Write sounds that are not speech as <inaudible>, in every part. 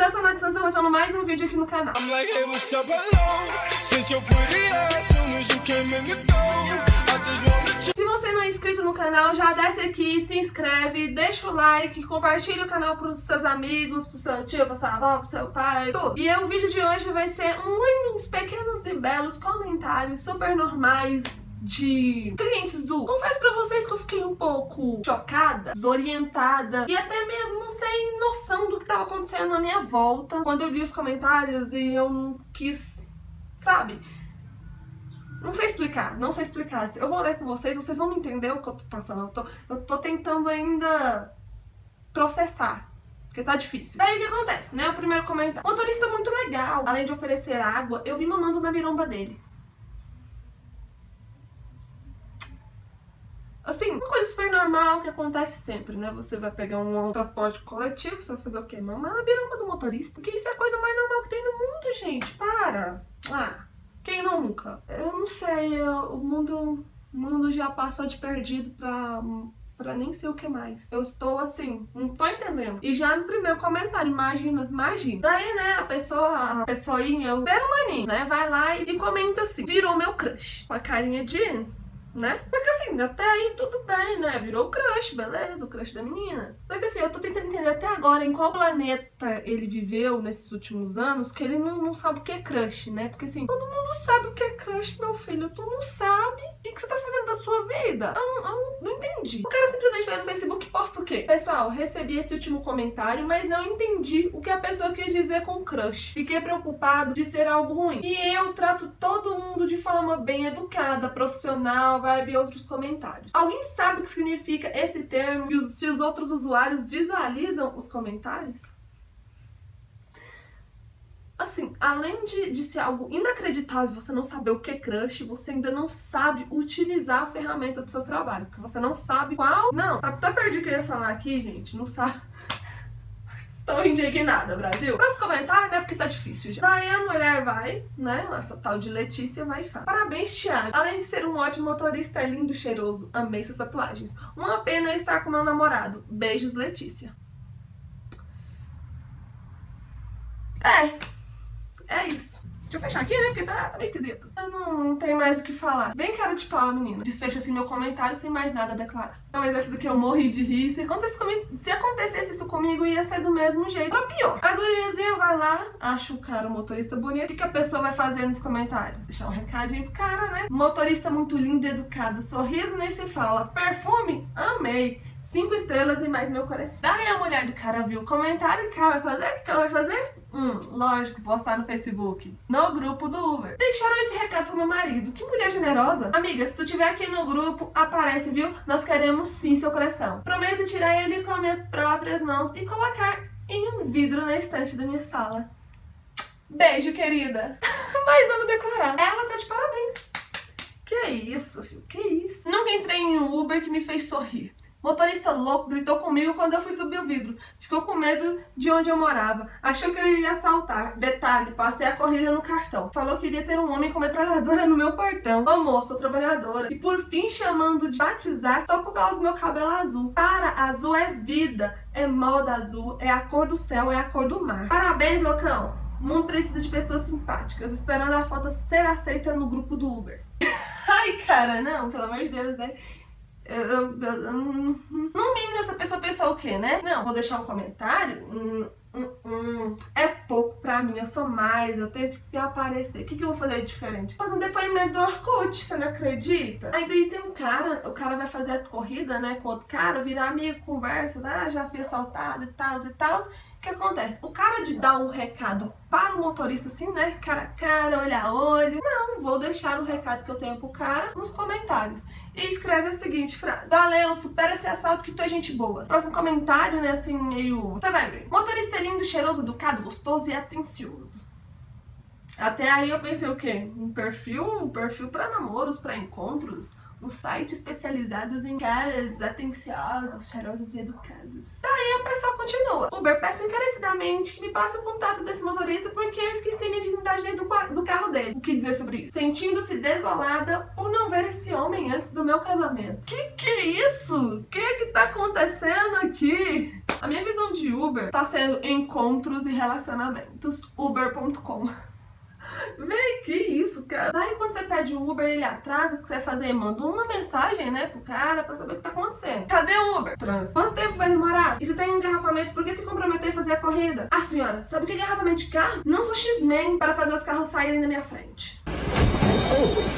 eu sou a Nath Sansa, começando mais um vídeo aqui no canal. Se você não é inscrito no canal, já desce aqui, se inscreve, deixa o like, compartilha o canal pros seus amigos, pro seu tio, pra sua avó, pro seu pai, tudo. E o vídeo de hoje vai ser um uns pequenos e belos comentários super normais, de clientes do... Confesso pra vocês que eu fiquei um pouco chocada, desorientada e até mesmo sem noção do que tava acontecendo na minha volta quando eu li os comentários e eu não quis, sabe? Não sei explicar, não sei explicar. Eu vou ler com vocês, vocês vão entender o que eu tô passando. Eu tô, eu tô tentando ainda processar. Porque tá difícil. Daí o que acontece, né? O primeiro comentário. Motorista muito legal. Além de oferecer água, eu vi mamando na miromba dele. Assim, uma coisa super normal que acontece sempre, né? Você vai pegar um transporte coletivo, você vai fazer o quê? Mamar na do motorista. Porque isso é a coisa mais normal que tem no mundo, gente. Para! Ah, quem nunca? Eu não sei, eu, o mundo, o mundo já passou de perdido pra pra nem sei o que mais. Eu estou assim, não tô entendendo. E já no primeiro comentário, imagina, imagina. Daí, né, a pessoa, a pessoinha, o ser humaninho, né, vai lá e, e comenta assim, virou meu crush. Com a carinha de né? Só que assim, até aí tudo bem, né? Virou o crush, beleza, o crush da menina. Só que assim, eu tô tentando entender até agora em qual planeta ele viveu nesses últimos anos que ele não, não sabe o que é crush, né? Porque assim, todo mundo sabe o que é crush, meu filho. Tu não sabe o que, que você tá fazendo da sua vida. Eu, não entendi. O cara simplesmente vai no Facebook e posta o quê? Pessoal, recebi esse último comentário, mas não entendi o que a pessoa quis dizer com crush. Fiquei preocupado de ser algo ruim. E eu trato forma bem educada, profissional, vibe e outros comentários. Alguém sabe o que significa esse termo e se os outros usuários visualizam os comentários? Assim, além de, de ser algo inacreditável você não saber o que é crush, você ainda não sabe utilizar a ferramenta do seu trabalho. Porque você não sabe qual... Não, tá, tá perdido o que eu ia falar aqui, gente. Não sabe... Indignada, Brasil. Próximo comentário, né? Porque tá difícil já. Daí a mulher vai, né? Essa tal de Letícia vai e fala. Parabéns, Thiago. Além de ser um ótimo motorista, é lindo, cheiroso. Amei suas tatuagens. Uma pena estar com meu namorado. Beijos, Letícia. É. É isso. Deixa eu fechar aqui, né? Porque tá, tá meio esquisito. Eu não, não tenho mais o que falar. Bem cara de pau, menina. Desfecha assim meu comentário sem mais nada a declarar. Não, mas essa daqui eu morri de rir. Se acontecesse, comigo, se acontecesse isso comigo, ia ser do mesmo jeito. Pra pior. A guriazinha vai lá, acha o cara, o motorista bonito. O que, que a pessoa vai fazer nos comentários? Deixar um recadinho pro cara, né? Motorista muito lindo e educado. Sorriso nem se fala. Perfume? Amei. Cinco estrelas e mais meu coração. Daí a mulher do cara viu o comentário, que ela vai fazer? O que ela vai fazer? Hum, lógico, postar no Facebook. No grupo do Uber. Deixaram esse recado pro meu marido. Que mulher generosa. Amiga, se tu tiver aqui no grupo, aparece, viu? Nós queremos sim seu coração. Prometo tirar ele com as minhas próprias mãos e colocar em um vidro na estante da minha sala. Beijo, querida. <laughs> Mais nada declarar. Ela tá de parabéns. Que é isso, filho? Que isso? Nunca entrei em um Uber que me fez sorrir. Motorista louco gritou comigo quando eu fui subir o vidro. Ficou com medo de onde eu morava. Achou que eu iria assaltar. Detalhe, passei a corrida no cartão. Falou que iria ter um homem com metralhadora no meu portão. Ô moça, trabalhadora. E por fim chamando de batizar só por causa do meu cabelo azul. Para, azul é vida. É moda azul. É a cor do céu, é a cor do mar. Parabéns, loucão. O mundo precisa de pessoas simpáticas. Esperando a foto ser aceita no grupo do Uber. <laughs> Ai, cara, não, pelo amor de Deus, né? Eu, eu, eu, mínimo essa pessoa pensou o quê, né? Não, vou deixar um comentário. Hum, hum, hum, é pouco pra mim, eu sou mais, eu tenho que aparecer. O que, que eu vou fazer diferente? Fazer um depoimento do Orkut, você não acredita? Aí daí tem um cara, o cara vai fazer a corrida, né, com outro cara, virar amigo, conversa, né, já fui assaltado e tal e tal. O que acontece? O cara de dar um recado para o motorista assim, né? Cara a cara, olho a olho. Não, vou deixar o recado que eu tenho pro cara nos comentários. E escreve a seguinte frase. Valeu, supera esse assalto que tu é gente boa. Próximo comentário, né? Assim, meio... Você vai ver. Motorista é lindo, cheiroso, educado, gostoso e atencioso. Até aí eu pensei o quê? Um perfil, um perfil para namoros, para encontros, um site especializado em caras atenciosos, cheirosos e educados. Daí a pessoa continua. Uber, peço encarecidamente que me passe o contato desse motorista porque eu esqueci minha dignidade do, do carro dele. O que dizer sobre isso? Sentindo-se desolada por não ver esse homem antes do meu casamento. Que que é isso? Que que tá acontecendo aqui? A minha visão de Uber tá sendo encontros e relacionamentos. Uber.com <laughs> Vem, que isso, pede o Uber, ele atrasa, o que você vai fazer? Manda uma mensagem, né, pro cara pra saber o que tá acontecendo. Cadê o Uber? Trans. Quanto tempo vai demorar? Isso tem engarrafamento, por que se comprometer a fazer a corrida? Ah, senhora, sabe o que é engarrafamento de carro? Não sou X-Men para fazer os carros saírem da minha frente.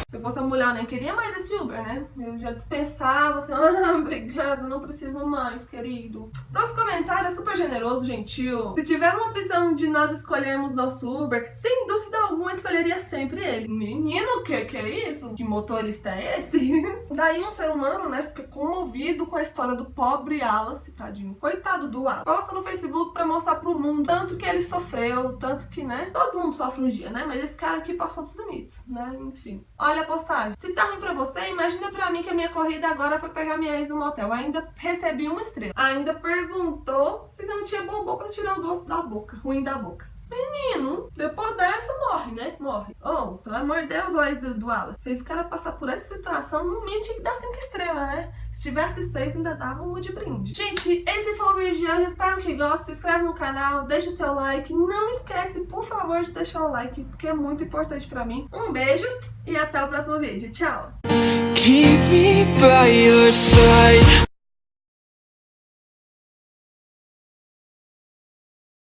Se eu fosse a mulher, eu nem queria mais esse Uber, né? Eu já dispensava, assim, <laughs> ah, obrigada, não preciso mais, querido. Próximo comentário é super generoso, gentil. Se tiver uma opção de nós escolhermos nosso Uber, sem dúvida alguma escolheria sempre ele. Menino, o que que é isso? Que motorista é esse? <laughs> Daí um ser humano, né, fica comovido com a história do pobre Alice, tadinho. Coitado do Alice. Posta no Facebook pra mostrar pro mundo tanto que ele sofreu, tanto que, né, todo mundo sofre um dia, né? Mas esse cara aqui passou dos limites, né? Enfim. Olha a postagem. Se tá ruim pra você, imagina pra mim que a minha corrida agora foi pegar minha ex no motel. Ainda recebi uma estrela. Ainda perguntou se não tinha bombom pra tirar o gosto da boca. Ruim da boca. Menino, depois dessa morre, né? Morre. Oh, pelo amor de Deus, o do, do Wallace. Fez o cara passar por essa situação, no mínimo tinha que dar 5 estrelas, né? Se tivesse 6, ainda dava um de brinde. Gente, esse foi o vídeo de hoje. Espero que gostem. Se inscreve no canal, deixa o seu like. Não esquece, por favor, de deixar o like, porque é muito importante pra mim. Um beijo e até o próximo vídeo. Tchau!